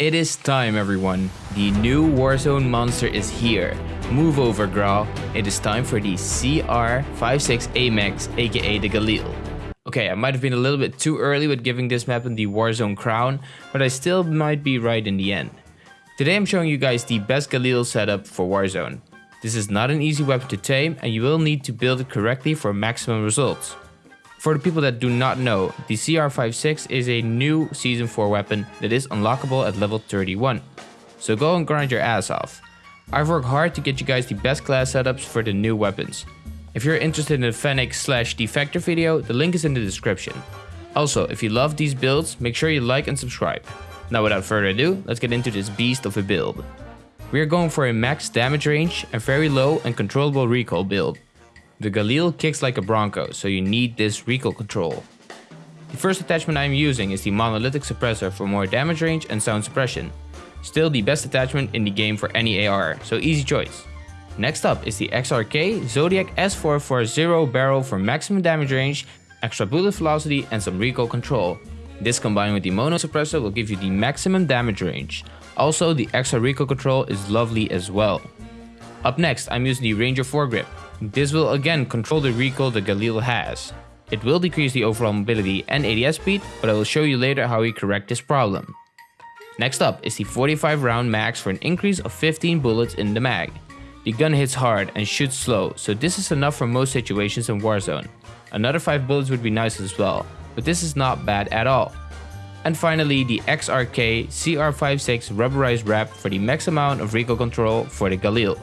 It is time everyone. The new Warzone monster is here. Move over Grau. It is time for the CR56 AMAX aka the Galil. Okay, I might have been a little bit too early with giving this map the Warzone crown, but I still might be right in the end. Today I'm showing you guys the best Galil setup for Warzone. This is not an easy weapon to tame and you will need to build it correctly for maximum results. For the people that do not know, the CR56 is a new Season 4 weapon that is unlockable at level 31. So go and grind your ass off. I've worked hard to get you guys the best class setups for the new weapons. If you're interested in the Fennec slash Defector video, the link is in the description. Also, if you love these builds, make sure you like and subscribe. Now without further ado, let's get into this beast of a build. We are going for a max damage range, a very low and controllable recoil build. The Galil kicks like a Bronco, so you need this recoil control. The first attachment I am using is the Monolithic Suppressor for more damage range and sound suppression. Still the best attachment in the game for any AR, so easy choice. Next up is the XRK Zodiac S440 barrel for maximum damage range, extra bullet velocity and some recoil control. This combined with the Mono Suppressor will give you the maximum damage range. Also the extra recoil control is lovely as well. Up next I'm using the Ranger foregrip. This will again control the recoil the Galil has. It will decrease the overall mobility and ADS speed, but I will show you later how we correct this problem. Next up is the 45 round max for an increase of 15 bullets in the mag. The gun hits hard and shoots slow, so this is enough for most situations in Warzone. Another 5 bullets would be nice as well, but this is not bad at all. And finally the XRK CR56 rubberized wrap for the max amount of recoil control for the Galil.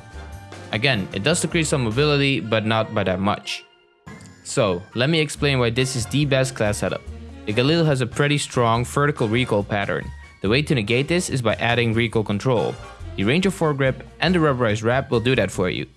Again, it does decrease some mobility, but not by that much. So, let me explain why this is the best class setup. The Galil has a pretty strong vertical recoil pattern. The way to negate this is by adding recoil control. The Ranger foregrip and the rubberized wrap will do that for you.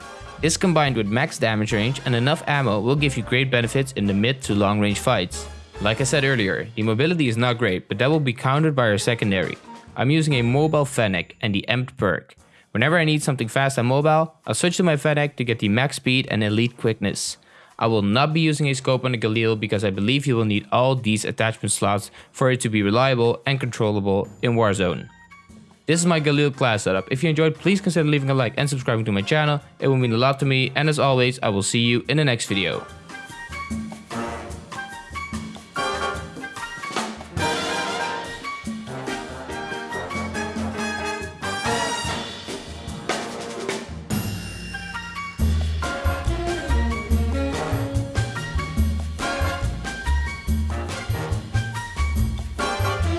This combined with max damage range and enough ammo will give you great benefits in the mid to long range fights. Like I said earlier, the mobility is not great, but that will be countered by our secondary. I'm using a mobile Fennec and the Amped perk. Whenever I need something fast and mobile, I'll switch to my Fennec to get the max speed and elite quickness. I will not be using a scope on the Galil because I believe you will need all these attachment slots for it to be reliable and controllable in Warzone. This is my Galil class setup. If you enjoyed, please consider leaving a like and subscribing to my channel. It will mean a lot to me and as always, I will see you in the next video.